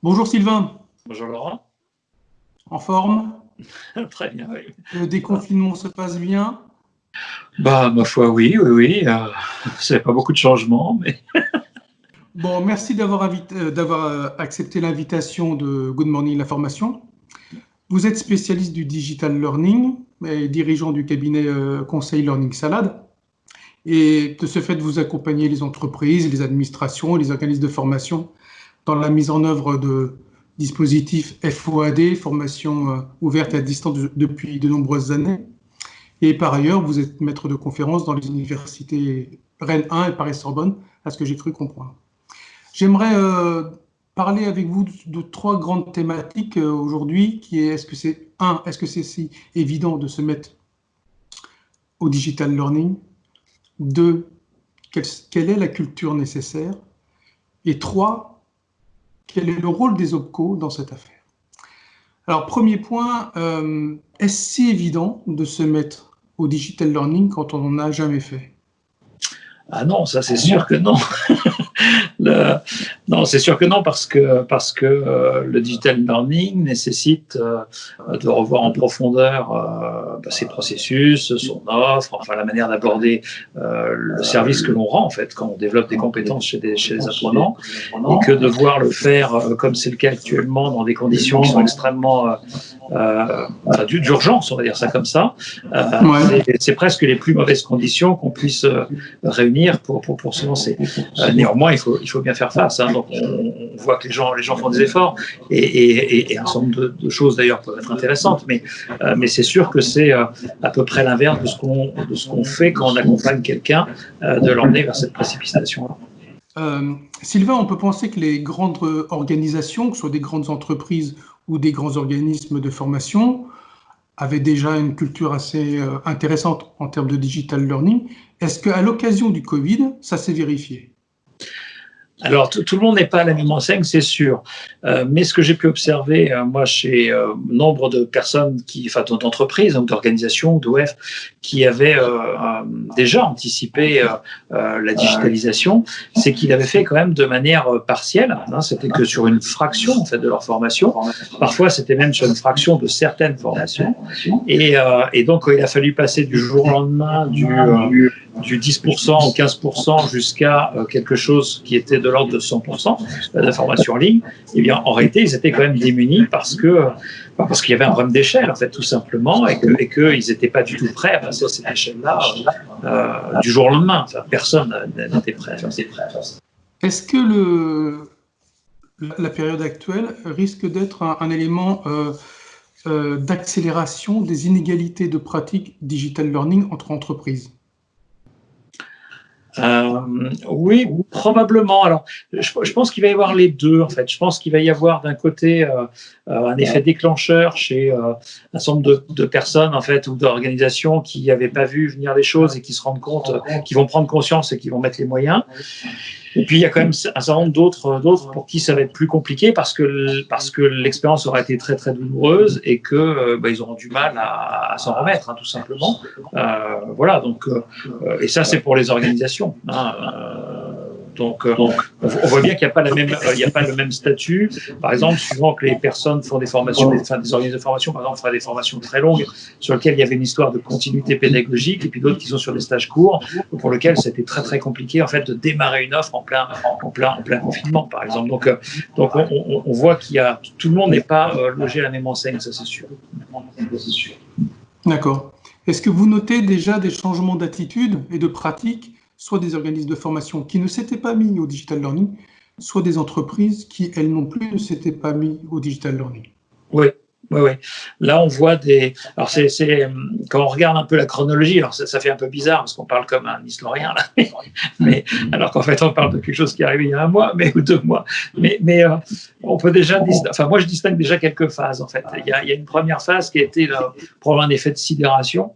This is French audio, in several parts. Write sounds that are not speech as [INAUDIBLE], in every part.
Bonjour Sylvain. Bonjour Laurent. En forme? [LAUGHS] Très bien, oui. Le déconfinement se passe bien? Bah, ma foi, oui, oui, oui. Euh, [LAUGHS] c'est pas beaucoup de changements, mais. [LAUGHS] bon, merci d'avoir euh, euh, accepté l'invitation de Good Morning la formation. Vous êtes spécialiste du digital learning et dirigeant du cabinet euh, Conseil Learning Salade. Et de ce fait, vous accompagnez les entreprises, les administrations, les organismes de formation dans la mise en œuvre de dispositifs FOAD, formation euh, ouverte à distance depuis de nombreuses années. Et par ailleurs, vous êtes maître de conférence dans les universités Rennes 1 et Paris-Sorbonne, à ce que j'ai cru comprendre. J'aimerais euh, parler avec vous de, trois grandes thématiques euh, aujourd'hui, qui est est-ce que c'est un, est-ce que c'est si évident de se mettre au digital learning? Deux, quelle, est la culture nécessaire? Et trois, quel est le rôle des OPCO dans cette affaire. Alors, premier point, euh, est-ce si évident de se mettre au digital learning quand on n'en a jamais fait? Ah non, ça c'est sûr que non. [LAUGHS] Non, c'est sûr que non, parce que, parce que euh, le digital learning nécessite euh, de revoir en profondeur euh, bah, ses processus, son offre, enfin la manière d'aborder le service que l'on rend en fait quand on développe des compétences chez, des, chez les apprenants, et que de devoir le faire comme c'est le cas actuellement dans des conditions qui sont extrêmement d'urgence, on va dire ça comme ça. C'est presque les plus mauvaises conditions qu'on puisse réunir pour, pour, pour se lancer. néanmoins, il faut, il faut bien faire face. Hein. Donc, on, voit que les gens, les gens font des efforts et, un certain nombre de, choses d'ailleurs peuvent être intéressantes, mais, euh, mais c'est sûr que c'est euh, à peu près l'inverse de ce qu'on qu'on fait quand on accompagne quelqu'un euh, de l'emmener vers cette précipitation-là. Sylvain, on peut penser que les grandes organisations, que ce soit des grandes entreprises ou des grands organismes de formation, avaient déjà une culture assez intéressante en termes de digital learning. Est-ce qu'à l'occasion du Covid, ça s'est vérifié? Alors, tout, le monde n'est pas à la même enseigne, c'est sûr. Euh, mais ce que j'ai pu observer, euh, moi, chez euh, nombre de personnes, qui, enfin, d'entreprises, ou d'organisations, d'OF, qui avaient déjà anticipé la digitalisation, c'est qu'ils avaient fait quand même de manière partielle. Hein, c'était que sur une fraction, en fait, de leur formation. Parfois, c'était même sur une fraction de certaines formations. Et, et donc, il a fallu passer du jour au lendemain du du 10% ou 15% jusqu'à euh, quelque chose qui était de l'ordre de 100% euh, de en ligne, eh bien, en réalité, ils étaient quand même démunis parce que euh, parce qu'il y avait un problème d'échelle, en fait, tout simplement, et qu'ils et n'étaient pas du tout prêts à passer à cette échelle-là du jour au lendemain. Enfin, personne n'était prêt. À faire Est-ce que le, la période actuelle risque d'être un, élément d'accélération des inégalités de pratique digital learning entre entreprises? Euh, oui, probablement. Alors, je, pense qu'il va y avoir les deux, en fait. Je pense qu'il va y avoir d'un côté euh, euh, un effet déclencheur chez un certain nombre de, personnes, en fait, ou d'organisations qui n'avaient pas vu venir les choses et qui se rendent compte, qui vont prendre conscience et qui vont mettre les moyens. Et puis il y a quand même un certain nombre d'autres, d'autres pour qui ça va être plus compliqué parce que parce que l'expérience aura été très très douloureuse et que euh, bah, ils auront du mal à, s'en remettre, hein, tout simplement. Euh, voilà. Donc euh, et ça c'est pour les organisations. Hein, donc, euh, on voit bien qu'il n'y a pas la même, euh, a pas le même statut. Par exemple, suivant que les personnes font des formations, enfin, des organismes de formation, par exemple, feraient des formations très longues sur lesquelles il y avait une histoire de continuité pédagogique, et puis d'autres qui sont sur des stages courts, pour lesquels c'était très très compliqué en fait de démarrer une offre en plein, en plein, en plein confinement, par exemple. Donc, euh, donc on, on voit qu'il y a tout le monde n'est pas logé à la même enseigne, ça c'est sûr. D'accord. Est-ce que vous notez déjà des changements d'attitude et de pratique soit des organismes de formation qui ne s'étaient pas mis au digital learning, soit des entreprises qui, elles non plus, ne s'étaient pas mis au digital learning. Oui, oui, oui. Là, on voit des. Alors, c'est quand on regarde un peu la chronologie, alors ça, fait un peu bizarre parce qu'on parle comme un historien là, [LAUGHS] mais alors qu'en fait, on parle de quelque chose qui est arrivé il y a un mois, mais ou deux mois. Mais, mais euh, on peut déjà. Enfin, moi, je distingue déjà quelques phases en fait. Il y a, une première phase qui a été là, probablement un effet de sidération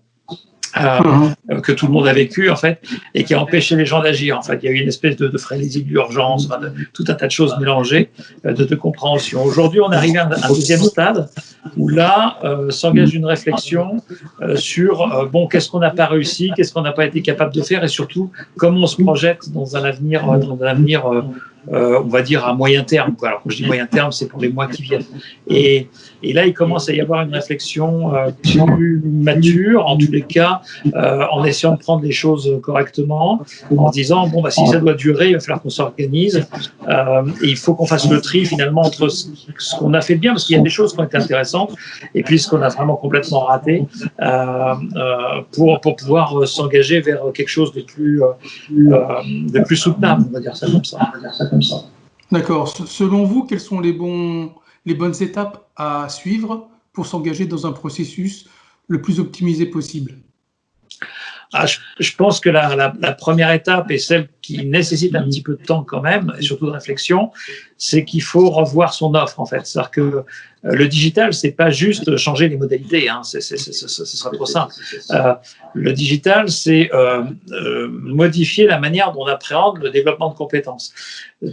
euh, que tout le monde a vécu en fait et qui a empêché les gens d'agir. En fait, il y a eu une espèce de, de frénésie de l'urgence, tout un tas de choses mélangées, euh, de, de compréhension. Aujourd'hui, on arrive à un, deuxième stade où là euh, s'engage une réflexion euh, sur bon, qu'est-ce qu'on n'a pas réussi, qu'est-ce qu'on n'a pas été capable de faire et surtout comment on se projette dans un avenir, dans un avenir euh, on va dire à moyen terme. Quoi. Alors quand je dis moyen terme, c'est pour les mois qui viennent. Et, et, là, il commence à y avoir une réflexion euh, plus mature, en tous les cas, euh, en essayant de prendre les choses correctement, en disant bon bah si ça doit durer, il va falloir qu'on s'organise. Euh, et il faut qu'on fasse le tri finalement entre ce, qu'on a fait de bien, parce qu'il y a des choses qui ont été intéressantes, et puis ce qu'on a vraiment complètement raté, pour pour pouvoir s'engager vers quelque chose de plus de plus soutenable, on va dire ça comme ça. D'accord. Selon vous, quelles sont les, bons, les bonnes étapes à suivre pour s'engager dans un processus le plus optimisé possible? Ah, je, pense que la, première étape et celle qui nécessite un petit peu de temps quand même, et surtout de réflexion, c'est qu'il faut revoir son offre en fait. C'est-à-dire que euh, le digital, c'est pas juste changer les modalités, hein, ce sera trop simple. Euh, le digital, c'est euh, euh, modifier la manière dont on appréhende le développement de compétences.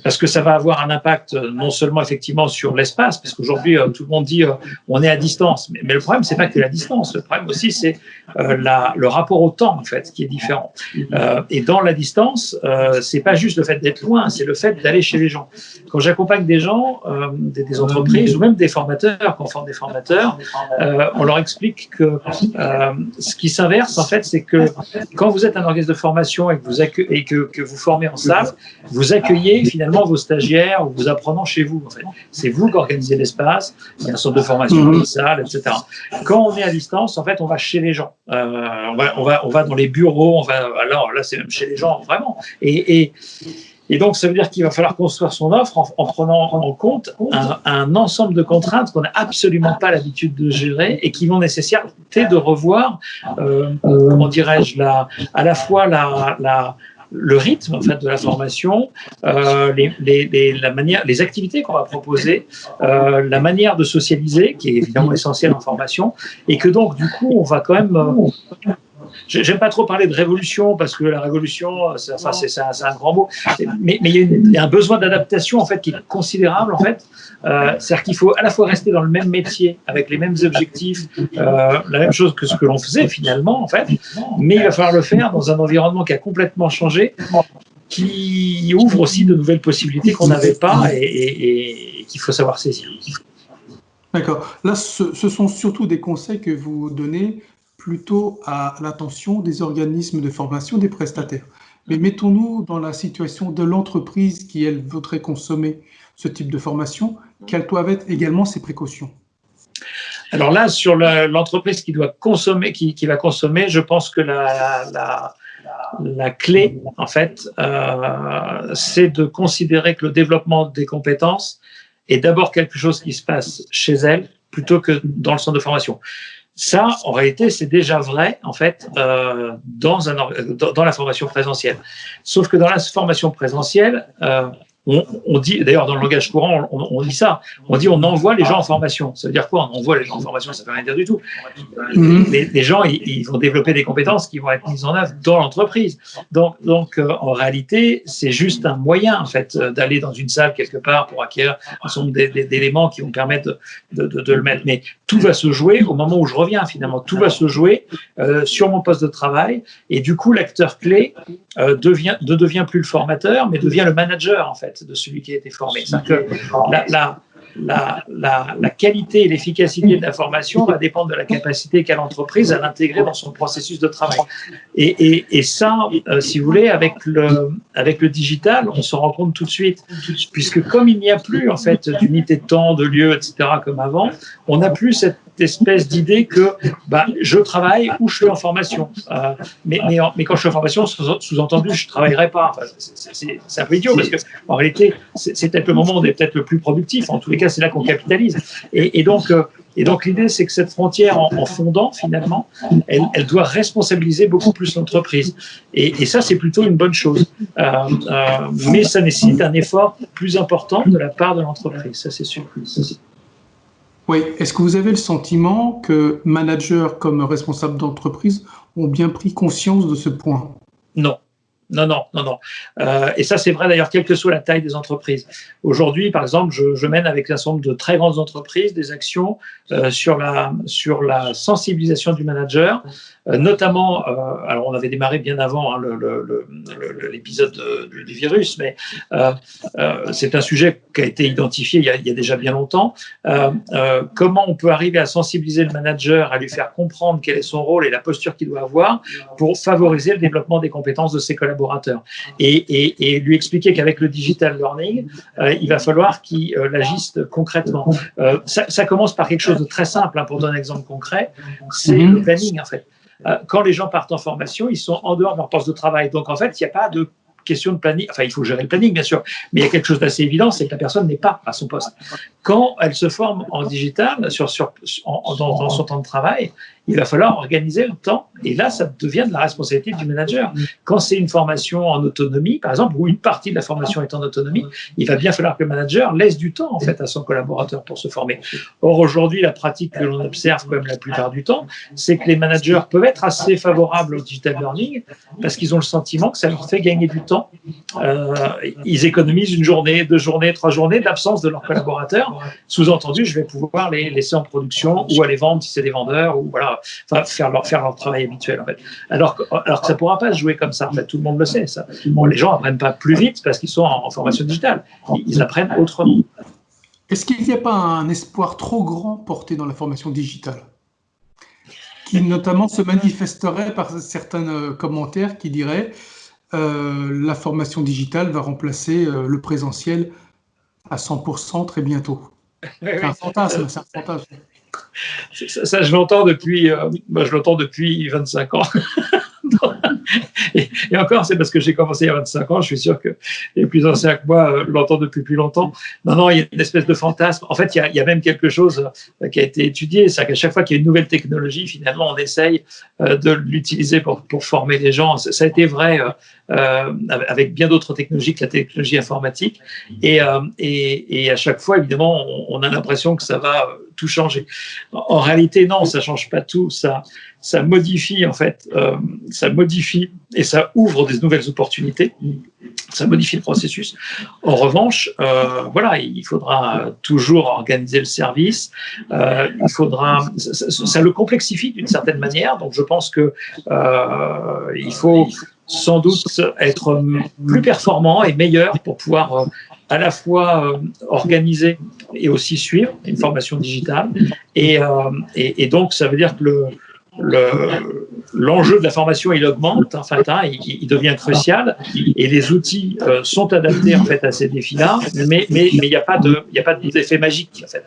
Parce que ça va avoir un impact non seulement effectivement sur l'espace, parce qu'aujourd'hui tout le monde dit on est à distance, mais, mais le problème c'est pas que la distance, le problème aussi c'est le rapport au temps en fait qui est différent. et dans la distance, c'est pas juste le fait d'être loin, c'est le fait d'aller chez les gens. Quand j'accompagne des gens, des, des entreprises ou même des formateurs qu'on forme des formateurs, euh, on leur explique que euh, ce qui s'inverse, en fait, c'est que quand vous êtes un organisme de formation et que vous, et que, vous formez en salle, vous accueillez finalement vos stagiaires ou vos apprenants chez vous. C'est vous qui organisez l'espace, il y a une sorte de formation dans les salles, etc. Quand on est à distance, en fait, on va chez les gens. Euh, on, on, on va dans les bureaux, on alors là, c'est même chez les gens, vraiment. Et, et donc, ça veut dire qu'il va falloir construire son offre en, prenant en compte un, ensemble de contraintes qu'on n'a absolument pas l'habitude de gérer et qui vont nécessiter de revoir, euh, comment dirais-je, la, à la fois la, la, le rythme en fait de la formation, euh, les, les, la manière, les activités qu'on va proposer, euh, la manière de socialiser qui est évidemment essentielle en formation, et que donc du coup on va quand même J'aime pas trop parler de révolution parce que la révolution, c'est enfin, un, un, grand mot, mais, mais il, y a un besoin d'adaptation en fait qui est considérable en fait. Euh, C'est-à-dire qu'il faut à la fois rester dans le même métier avec les mêmes objectifs, euh, la même chose que ce que l'on faisait finalement en fait, mais il va falloir le faire dans un environnement qui a complètement changé, qui ouvre aussi de nouvelles possibilités qu'on n'avait pas et, et, et qu'il faut savoir saisir. D'accord. Là, ce, ce, sont surtout des conseils que vous donnez plutôt à l'attention des organismes de formation des prestataires. Mais mettons-nous dans la situation de l'entreprise qui, elle, voudrait consommer ce type de formation. Quelles doivent être également ses précautions Alors là, sur l'entreprise qui doit consommer, qui, va consommer, je pense que la, clé, en fait, euh, c'est de considérer que le développement des compétences est d'abord quelque chose qui se passe chez elle plutôt que dans le centre de formation. Ça, en réalité, c'est déjà vrai, en fait, euh, dans, un, dans, la formation présentielle. Sauf que dans la formation présentielle, euh, on, dit, d'ailleurs dans le langage courant, on, dit ça, on dit on envoie les gens en formation. Ça veut dire quoi? On envoie les gens en formation, ça ne veut rien dire du tout. Mhm. Les, gens, ils, vont développer des compétences qui vont être mises en œuvre dans l'entreprise. Donc, donc euh, en réalité, c'est juste un moyen en fait d'aller dans une salle quelque part pour acquérir un certain nombre d'éléments qui vont permettre de, de, le mettre. Mais tout va se jouer au moment où je reviens finalement. Tout va se jouer euh, sur mon poste de travail et du coup, l'acteur clé euh, devient, ne devient plus le formateur, mais devient le manager en fait de celui qui a été formé. Que la, la, la, qualité et l'efficacité de la formation va dépendre de la capacité qu'a l'entreprise à l'intégrer dans son processus de travail. Et, et, ça, euh, si vous voulez, avec le, avec le digital, on se rend compte tout de suite, puisque comme il n'y a plus en fait d'unité de temps, de lieu, etc., comme avant, on n'a plus cette espèce d'idée que bah, je travaille ou je suis en formation. Euh, mais, mais, quand je suis en formation, sous-entendu, je ne travaillerai pas. c'est un peu idiot parce qu'en réalité, c'est peut-être le moment où on est peut-être le plus productif. En tous les cas, c'est là qu'on capitalise. Et, donc, euh, donc l'idée, c'est que cette frontière, en, fondant finalement, elle, doit responsabiliser beaucoup plus l'entreprise. Et, ça, c'est plutôt une bonne chose. Euh, mais ça nécessite un effort plus important de la part de l'entreprise, ça c'est sûr. Oui, est-ce que vous avez le sentiment que managers comme responsables d'entreprise ont bien pris conscience de ce point? Non. Non, non, non, non. Euh, et ça, c'est vrai d'ailleurs, quelle que soit la taille des entreprises. Aujourd'hui, par exemple, je, mène avec un certain de très grandes entreprises des actions euh, sur, la, sur la sensibilisation du manager, euh, notamment, alors on avait démarré bien avant hein, l'épisode du virus, mais c'est un sujet qui a été identifié il y a, il y a déjà bien longtemps. comment on peut arriver à sensibiliser le manager, à lui faire comprendre quel est son rôle et la posture qu'il doit avoir pour favoriser le développement des compétences de ses collaborateurs? Et, et, lui expliquer qu'avec le digital learning, euh, il va falloir qu'il euh, agisse concrètement. Euh, ça, ça, commence par quelque chose de très simple, hein, pour donner un exemple concret, c'est mhm. le planning en fait. quand les gens partent en formation, ils sont en dehors de leur poste de travail. Donc en fait, il n'y a pas de question de planning, enfin il faut gérer le planning bien sûr, mais il y a quelque chose d'assez évident, c'est que la personne n'est pas à son poste. Quand elle se forme en digital, sur, sur, dans, dans, son temps de travail, il va falloir organiser le temps. Et là, ça devient de la responsabilité du manager. Quand c'est une formation en autonomie, par exemple, ou une partie de la formation est en autonomie, il va bien falloir que le manager laisse du temps en fait à son collaborateur pour se former. Or aujourd'hui, la pratique que l'on observe quand même la plupart du temps, c'est que les managers peuvent être assez favorables au digital learning parce qu'ils ont le sentiment que ça leur fait gagner du temps. Euh, ils économisent une journée, deux journées, trois journées d'absence de leurs collaborateurs. Sous-entendu, je vais pouvoir les laisser en production ou aller vendre si c'est des vendeurs ou voilà enfin, faire leur, faire leur travail habituel, en fait. Alors que, alors que ça ne pourra pas se jouer comme ça, en fait. Tout le monde le sait, ça. Bon, les gens n'apprennent pas plus vite parce qu'ils sont en, formation digitale. Ils, apprennent autrement. Est-ce qu'il n'y a pas un espoir trop grand porté dans la formation digitale? Qui notamment se manifesterait par certains euh, commentaires qui diraient euh, la formation digitale va remplacer euh, le présentiel à 100% très bientôt. [LAUGHS] C'est un fantasme, c'est un fantasme. Ça, je l'entends depuis, euh, je l'entends depuis 25 ans. [LAUGHS] et, encore, c'est parce que j'ai commencé il y a 25 ans. Je suis sûr que les plus anciens que moi euh, l'entendent depuis plus longtemps. Non, non, il y a une espèce de fantasme. En fait, il y a, même quelque chose euh, qui a été étudié. C'est qu'à chaque fois qu'il y a une nouvelle technologie, finalement, on essaye de l'utiliser pour, former les gens. Ça a été vrai avec bien d'autres technologies que la technologie informatique. Et, à chaque fois, évidemment, on a l'impression que ça va changer. En réalité, non, ça change pas tout. Ça, ça modifie en fait, euh, ça modifie et ça ouvre des nouvelles opportunités. Ça modifie le processus. En revanche, euh, voilà, il faudra toujours organiser le service. Euh, il faudra, ça, ça, le complexifie d'une certaine manière. Donc, je pense que il faut sans doute être plus performant et meilleur pour pouvoir à la fois euh, organiser et aussi suivre une formation digitale. Et, euh, et, et donc, ça veut dire que le, l'enjeu de la formation il augmente en fait, hein, il, il, devient crucial et les outils euh, sont adaptés en fait à ces défis-là, mais mais mais il n'y a pas de il a pas d'effet magique. En fait.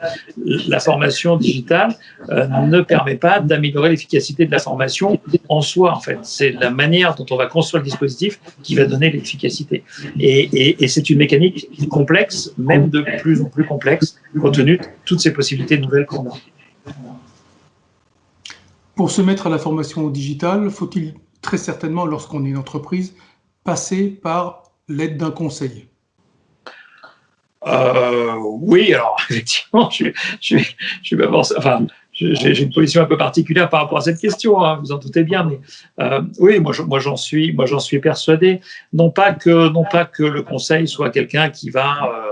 La formation digitale euh, ne permet pas d'améliorer l'efficacité de la formation en soi en fait. C'est la manière dont on va construire le dispositif qui va donner l'efficacité. Et, et, et c'est une mécanique complexe, même de plus en plus complexe, compte tenu de toutes ces possibilités nouvelles qu'on a. Pour se mettre à la formation digitale, faut-il très certainement, lorsqu'on est une entreprise, passer par l'aide d'un conseil? Euh, Oui, alors [LAUGHS] effectivement, je, je, je, enfin, j'ai une position un peu particulière par rapport à cette question, hein, vous en doutez bien, mais euh, oui, moi, j'en suis, suis persuadé. Non pas que, non pas que le conseil soit quelqu'un qui va euh,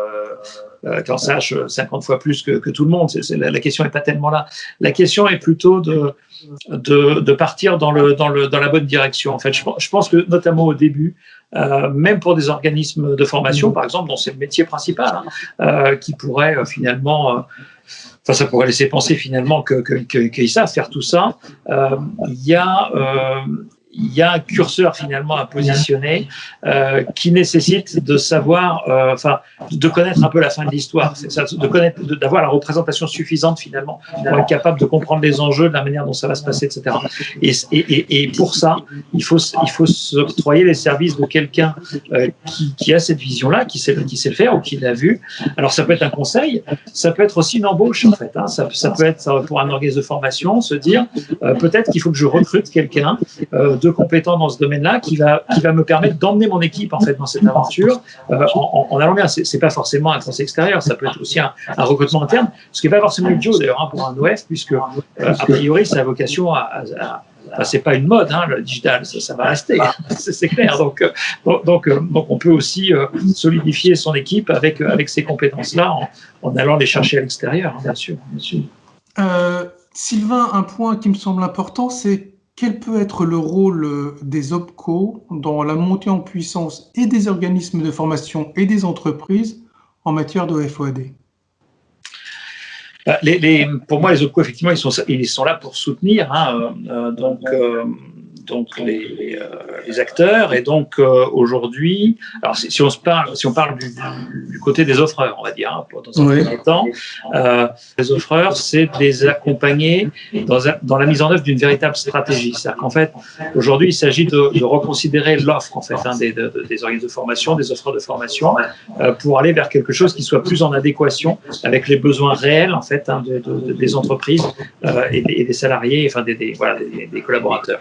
euh, sache 50 fois plus que, tout le monde. La, question n'est pas tellement là. La question est plutôt de, partir dans, la bonne direction. En fait, je, pense que notamment au début, euh, même pour des organismes de formation, par exemple, dont c'est le métier principal, hein, euh, qui pourraient euh, finalement, euh, enfin, ça pourrait laisser penser finalement qu'ils que, que, que savent faire tout ça. Euh, il y a il y a un curseur finalement à positionner euh, qui nécessite de savoir, euh, enfin, de connaître un peu la fin de l'histoire, de connaître, d'avoir la représentation suffisante finalement pour être capable de comprendre les enjeux, de la manière dont ça va se passer, etc. Et, et, et pour ça, il faut, il faut s'octroyer les services de quelqu'un euh, qui, qui, a cette vision-là, qui sait, qui sait faire ou qui l'a vu. Alors ça peut être un conseil, ça peut être aussi une embauche en fait. Hein. Ça, ça, peut être pour un organisme de formation, se dire euh, peut-être qu'il faut que je recrute quelqu'un euh, de compétent dans ce domaine-là qui va, qui va me permettre d'emmener mon équipe en fait dans cette aventure euh, en, en, allant bien. C'est pas forcément un conseil extérieur, ça peut être aussi un, un recrutement interne, ce qui n'est pas forcément idiot d'ailleurs hein, pour un OF, puisque euh, a priori, ça a vocation à, à, enfin, c'est pas une mode, hein, le digital, ça, ça va rester, c'est clair. Donc, donc, donc, on peut aussi solidifier son équipe avec, avec ces compétences-là en, en, allant les chercher à l'extérieur, hein, bien sûr. Bien sûr. Sylvain, un point qui me semble important, c'est quel peut être le rôle euh, des OPCO dans la montée en puissance et des organismes de formation et des entreprises en matière de FOAD bah, Pour moi, les OPCO, effectivement, ils sont, ils sont là pour soutenir. Hein, euh, euh, donc, les, euh, les, acteurs. Et donc euh, aujourd'hui, alors si, on se parle, si on parle du, du, côté des offreurs, on va dire, hein, dans un premier temps, euh, les offreurs, c'est de les accompagner dans, dans la mise en œuvre d'une véritable stratégie. C'est-à-dire qu'en fait, aujourd'hui, il s'agit de, de, reconsidérer l'offre en fait hein, des, des organismes de formation, des offreurs de formation, pour aller vers quelque chose qui soit plus en adéquation avec les besoins réels en fait hein, de, des entreprises euh, et, des, et, des, salariés, enfin des, des voilà, des, collaborateurs.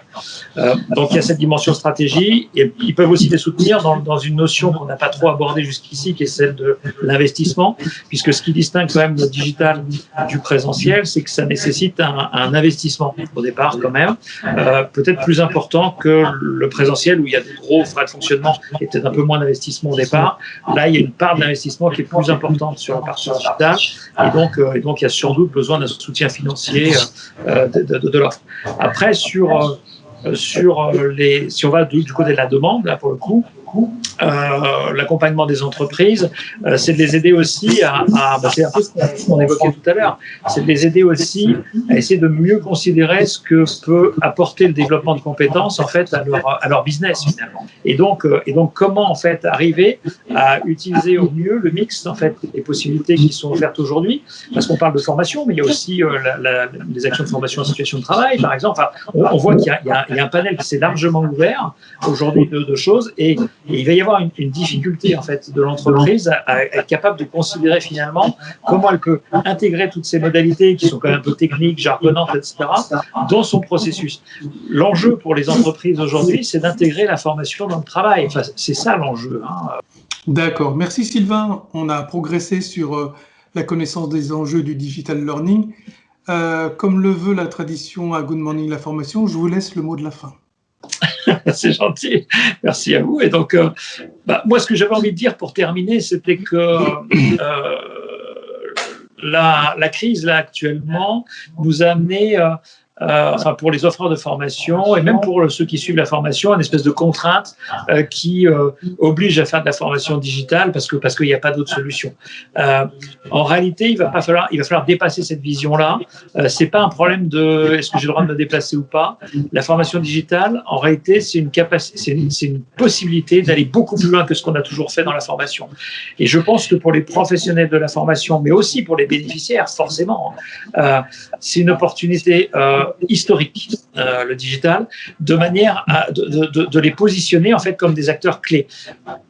Euh, donc il y a cette dimension stratégie et ils peuvent aussi les soutenir dans, une notion qu'on n'a pas trop abordée jusqu'ici, qui est celle de l'investissement, puisque ce qui distingue quand même le digital du présentiel, c'est que ça nécessite un, investissement au départ quand même, euh, peut-être plus important que le présentiel où il y a de gros frais de fonctionnement et peut-être un peu moins d'investissement au départ. Là, il y a une part d'investissement qui est plus importante sur la partie digitale et donc, euh, et donc il y a sans doute besoin d'un soutien financier de, l'offre. Après, sur sur euh, les, si on va du, côté de la demande, là pour le coup, euh, l'accompagnement des entreprises, euh, c'est de les aider aussi à, à bah, c'est un peu ce qu'on évoquait tout à l'heure, c'est de les aider aussi à essayer de mieux considérer ce que peut apporter le développement de compétences en fait à leur, à leur business finalement. Et donc, euh, et donc comment en fait arriver à utiliser au mieux le mix en fait des possibilités qui sont offertes aujourd'hui, parce qu'on parle de formation, mais il y a aussi euh, la, la, les actions de formation en situation de travail, par exemple. Enfin, on, voit qu'il y, y, y, a un panel qui s'est largement ouvert aujourd'hui de, de choses et il va y avoir une, une difficulté en fait de l'entreprise à, être capable de considérer finalement comment elle peut intégrer toutes ces modalités qui sont quand même un peu techniques, jargonnantes, etc., dans son processus. L'enjeu pour les entreprises aujourd'hui, c'est d'intégrer la formation dans le travail. C'est ça l'enjeu. Hein. D'accord. Merci Sylvain. On a progressé sur euh, la connaissance des enjeux du digital learning. Euh, comme le veut la tradition à Good Morning la formation, je vous laisse le mot de la fin. [LAUGHS] c'est gentil. Merci à vous. Et donc, euh, bah, moi, ce que j'avais envie de dire pour terminer, c'était que euh, la, la, crise, là, actuellement, nous a amené euh, pour les offreurs de formation et même pour ceux qui suivent la formation, une espèce de contrainte euh, qui euh, oblige à faire de la formation digitale parce que parce qu'il n'y a pas d'autre solution. Euh, en réalité, il va pas falloir il va falloir dépasser cette vision-là. Euh, c'est pas un problème de est-ce que j'ai le droit de me déplacer ou pas. La formation digitale, en réalité, c'est une capacité, c'est une, possibilité d'aller beaucoup plus loin que ce qu'on a toujours fait dans la formation. Et je pense que pour les professionnels de la formation, mais aussi pour les bénéficiaires, forcément, euh, c'est une opportunité euh, historique, euh, le digital, de manière à de, de, les positionner en fait comme des acteurs clés.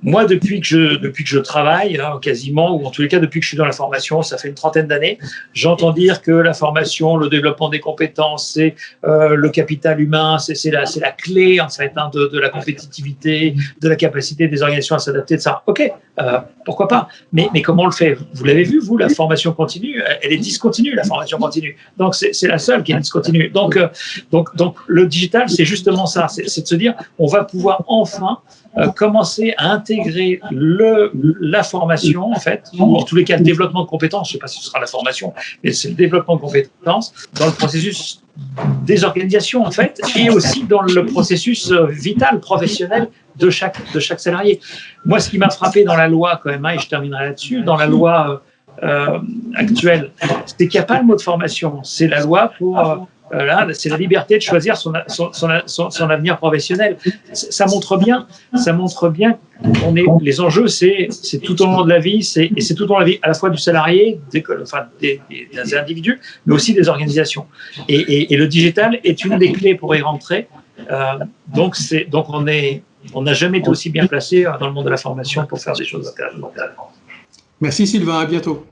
Moi, depuis que je depuis que je travaille hein, quasiment, ou en tous les cas depuis que je suis dans la formation, ça fait une trentaine d'années, j'entends dire que la formation, le développement des compétences, c'est euh, le capital humain, c'est la la clé en fait hein, de, de la compétitivité, de la capacité des organisations à s'adapter de ça. Ok, euh, pourquoi pas? Mais mais comment on le fait? Vous l'avez vu, vous, la formation continue, elle est discontinue, la formation continue. Donc c'est la seule qui est discontinue. Donc, euh, donc, donc le digital, c'est justement ça, c'est de se dire, on va pouvoir enfin euh, commencer à intégrer le, la formation, en fait, ou en tous les cas le développement de compétences, je ne sais pas si ce sera la formation, mais c'est le développement de compétences dans le processus des organisations, en fait, et aussi dans le processus vital, professionnel de chaque, de chaque salarié. Moi, ce qui m'a frappé dans la loi, quand même, hein, et je terminerai là-dessus, dans la loi euh, actuelle, c'est qu'il n'y a pas le mot de formation, c'est la loi pour... Euh, c'est la liberté de choisir son, son, son, avenir professionnel. Ça montre bien, ça montre bien on est, les enjeux, c'est tout au long de la vie, et c'est tout au long de la vie à la fois du salarié, des, enfin, des, des, individus, mais aussi des organisations. Et, et, et, le digital est une des clés pour y rentrer. Euh, donc, donc on est, on n'a jamais été aussi bien placé dans le monde de la formation pour faire des choses intéressantes. Merci Sylvain, à bientôt.